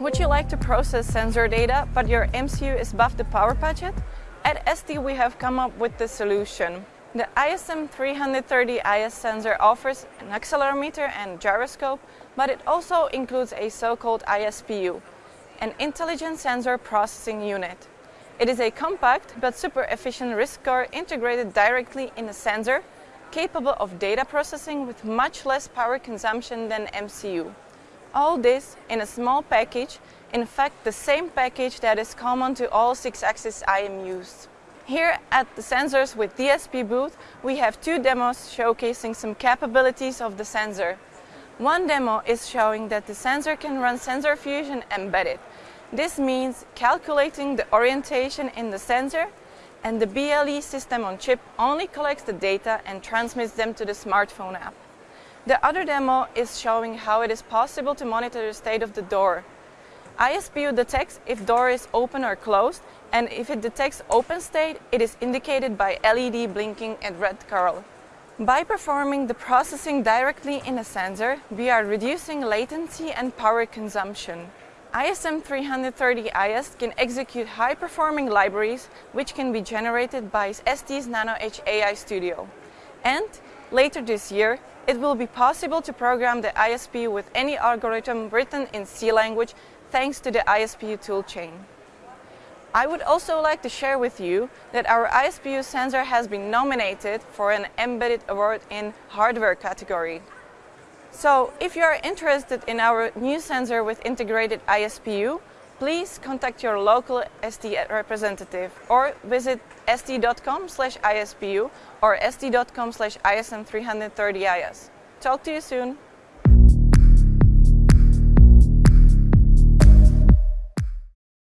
Would you like to process sensor data, but your MCU is above the power budget? At ST we have come up with the solution. The ISM330IS sensor offers an accelerometer and gyroscope, but it also includes a so-called ISPU, an Intelligent Sensor Processing Unit. It is a compact but super efficient RISC core integrated directly in a sensor, capable of data processing with much less power consumption than MCU. All this in a small package, in fact the same package that is common to all 6-axis IMUs. Here at the Sensors with DSP booth, we have two demos showcasing some capabilities of the sensor. One demo is showing that the sensor can run sensor fusion embedded, this means calculating the orientation in the sensor and the BLE system on chip only collects the data and transmits them to the smartphone app. The other demo is showing how it is possible to monitor the state of the door. ISPU detects if door is open or closed and if it detects open state, it is indicated by LED blinking and red color. By performing the processing directly in a sensor, we are reducing latency and power consumption. ISM330IS can execute high-performing libraries which can be generated by ST's NanoEdge AI Studio. And later this year, it will be possible to program the ISPU with any algorithm written in C language thanks to the ISPU toolchain. I would also like to share with you that our ISPU sensor has been nominated for an Embedded Award in hardware category. So if you are interested in our new sensor with integrated ISPU, please contact your local ST representative or visit st.com ISPU or st.com ISM330IS. Talk to you soon.